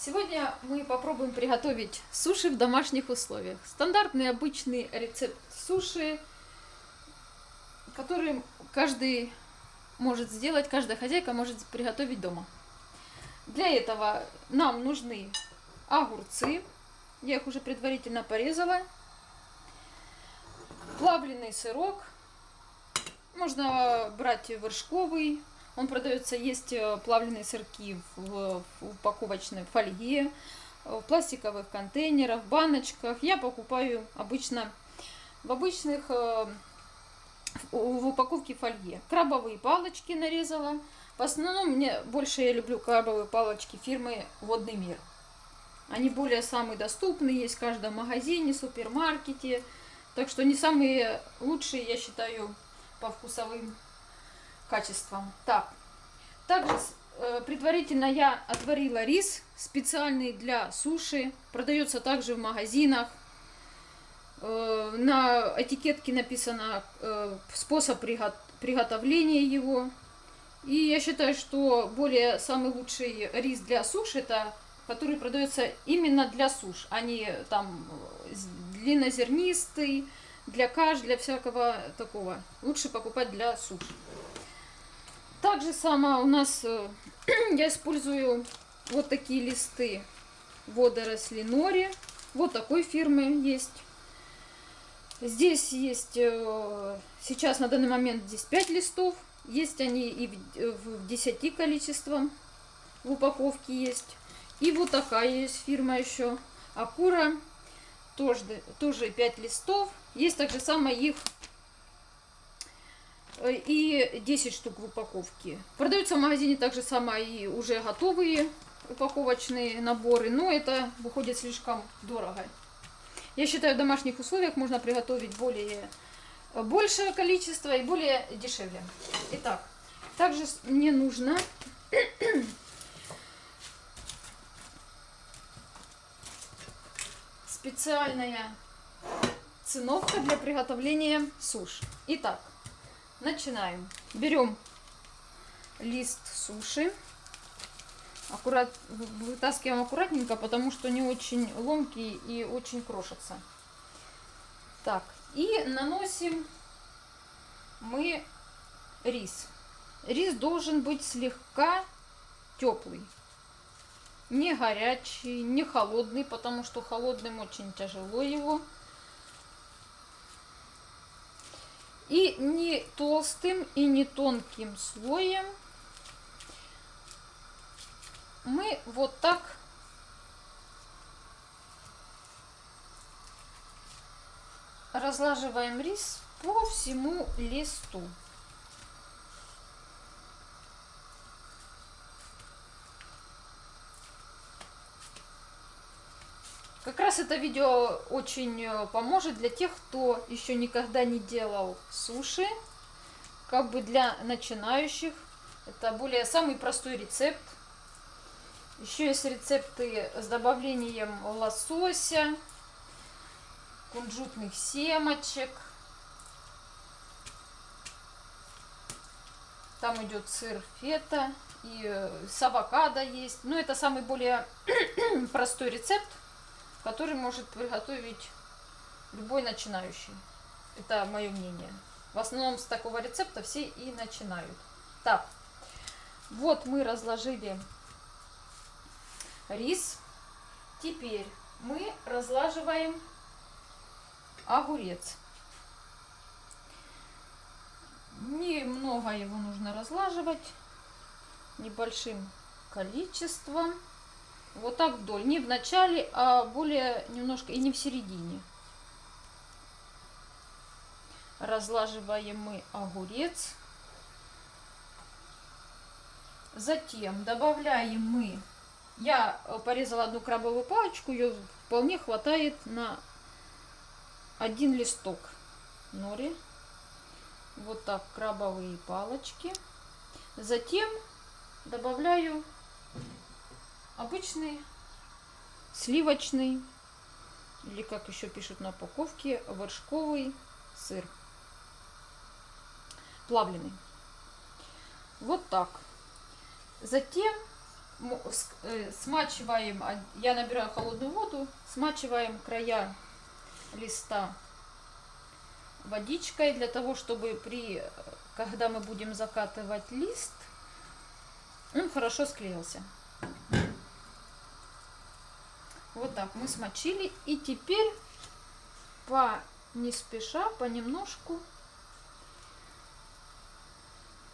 Сегодня мы попробуем приготовить суши в домашних условиях. Стандартный обычный рецепт суши, который каждый может сделать, каждая хозяйка может приготовить дома. Для этого нам нужны огурцы, я их уже предварительно порезала, плавленый сырок, можно брать вершковый, он продается, есть э, плавленые сырки в, в упаковочной фольге, в пластиковых контейнерах, баночках. Я покупаю обычно в обычных, э, в упаковке фольге. Крабовые палочки нарезала. В основном мне больше я люблю крабовые палочки фирмы Водный мир. Они более самые доступные, есть в каждом магазине, супермаркете. Так что не самые лучшие, я считаю, по вкусовым качеством. Так, также э, предварительно я отварила рис специальный для суши. Продается также в магазинах. Э, на этикетке написано э, способ приготовления его. И я считаю, что более самый лучший рис для суши это который продается именно для суш, а не там длиннозернистый, для каш, для всякого такого. Лучше покупать для суш. Также само у нас э, я использую вот такие листы водоросли нори. Вот такой фирмы есть. Здесь есть, э, сейчас на данный момент здесь 5 листов. Есть они и в 10 количеством в упаковке есть. И вот такая есть фирма еще. Акура. Тоже, тоже 5 листов. Есть также самое их и 10 штук в упаковке. Продаются в магазине также самое и уже готовые упаковочные наборы, но это выходит слишком дорого. Я считаю, в домашних условиях можно приготовить более э, большее количество и более дешевле. Итак, также мне нужно специальная циновка для приготовления суш. Итак, Начинаем. Берем лист суши. Аккурат, вытаскиваем аккуратненько, потому что не очень ломкий и очень крошится. Так, и наносим мы рис. Рис должен быть слегка теплый. Не горячий, не холодный, потому что холодным очень тяжело его И не толстым и не тонким слоем мы вот так разлаживаем рис по всему листу. Как раз это видео очень э, поможет для тех, кто еще никогда не делал суши. Как бы для начинающих. Это более самый простой рецепт. Еще есть рецепты с добавлением лосося, кунжутных семечек. Там идет сыр фета и э, с авокадо есть. Но это самый более простой рецепт который может приготовить любой начинающий. Это мое мнение. В основном с такого рецепта все и начинают. Так, вот мы разложили рис. Теперь мы разлаживаем огурец. Немного его нужно разлаживать, небольшим количеством. Вот так вдоль. Не в начале, а более немножко и не в середине. Разлаживаем мы огурец. Затем добавляем мы... Я порезала одну крабовую палочку, ее вполне хватает на один листок нори. Вот так крабовые палочки. Затем добавляю обычный сливочный, или как еще пишут на упаковке, вершковый сыр. Плавленый. Вот так. Затем э, смачиваем, я набираю холодную воду, смачиваем края листа водичкой для того, чтобы при, когда мы будем закатывать лист, он хорошо склеился. Вот так мы смочили. И теперь по не спеша, понемножку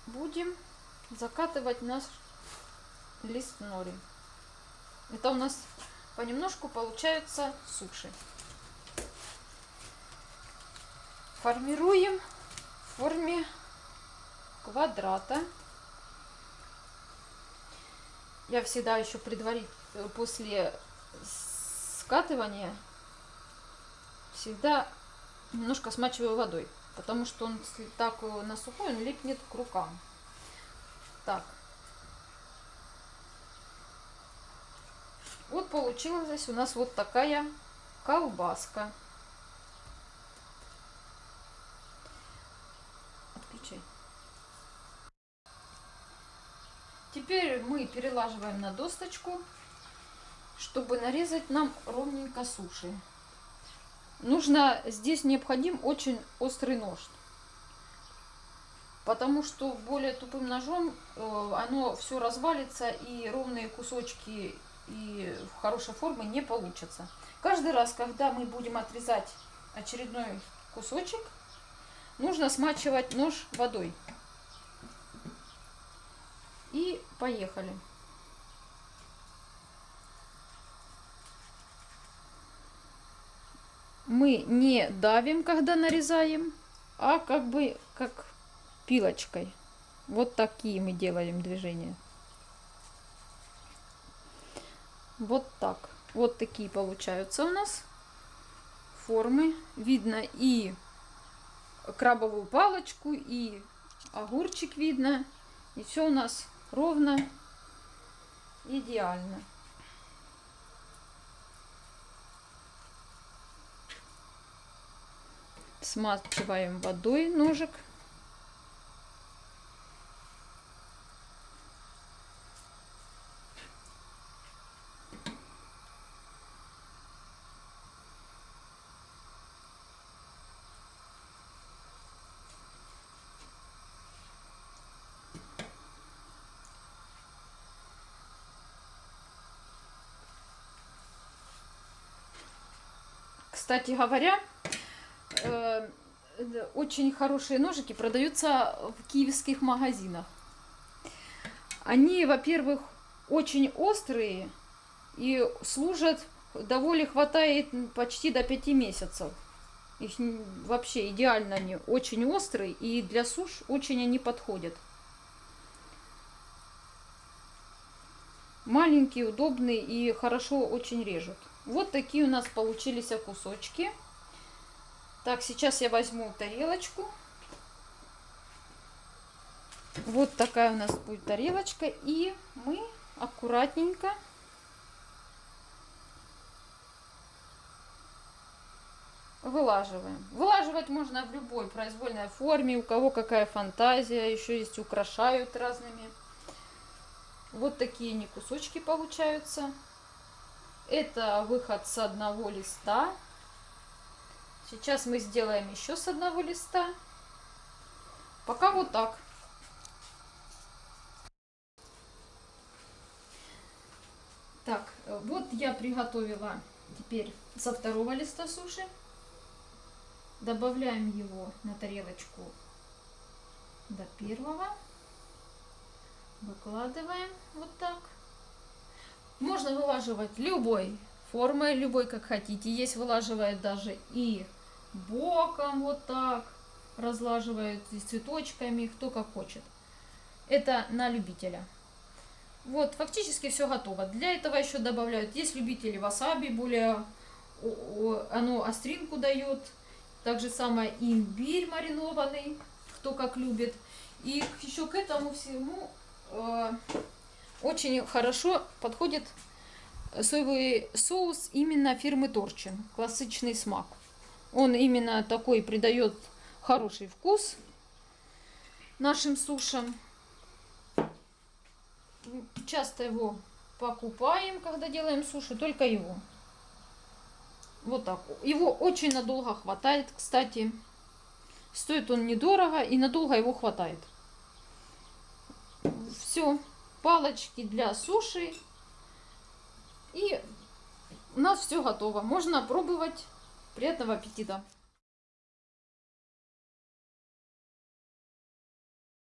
будем закатывать наш лист нори. Это у нас понемножку получаются суши. Формируем в форме квадрата. Я всегда еще предварительно после скатывания всегда немножко смачиваю водой, потому что он так на сухой, он липнет к рукам. Так. Вот получилась у нас вот такая колбаска. Отключай. Теперь мы перелаживаем на досточку, чтобы нарезать нам ровненько суши. Нужно, здесь необходим очень острый нож. Потому что более тупым ножом э, оно все развалится и ровные кусочки и хорошей форме не получатся. Каждый раз, когда мы будем отрезать очередной кусочек, нужно смачивать нож водой. И поехали. Мы не давим, когда нарезаем, а как бы как пилочкой. Вот такие мы делаем движения. Вот так. Вот такие получаются у нас формы. Видно и крабовую палочку, и огурчик видно. И все у нас ровно, идеально. Смачиваем водой ножик. Кстати говоря, э, очень хорошие ножики продаются в киевских магазинах. Они, во-первых, очень острые и служат, довольно хватает почти до 5 месяцев. Их вообще идеально они, очень острые и для суш очень они подходят. Маленькие, удобные и хорошо очень режут. Вот такие у нас получились кусочки. Так, сейчас я возьму тарелочку. Вот такая у нас будет тарелочка. И мы аккуратненько вылаживаем. Вылаживать можно в любой произвольной форме, у кого какая фантазия, еще есть украшают разными. Вот такие не кусочки получаются. Это выход с одного листа. Сейчас мы сделаем еще с одного листа. Пока вот так. Так, э, вот я приготовила теперь со второго листа суши. Добавляем его на тарелочку до первого. Выкладываем вот так. Можно вылаживать любой формой, любой как хотите. Есть вылаживает даже и боком вот так. Разлаживают и цветочками, кто как хочет. Это на любителя. Вот, фактически все готово. Для этого еще добавляют, есть любители васаби, более оно остринку дает. Так же самое имбирь маринованный, кто как любит. И еще к этому всему э, очень хорошо подходит соевый соус именно фирмы Торчин, классичный смак. Он именно такой придает хороший вкус нашим сушам. Часто его покупаем, когда делаем суши, только его. Вот так. Его очень надолго хватает, кстати. Стоит он недорого и надолго его хватает. Все. Палочки для суши. И у нас все готово. Можно пробовать. Приятного аппетита!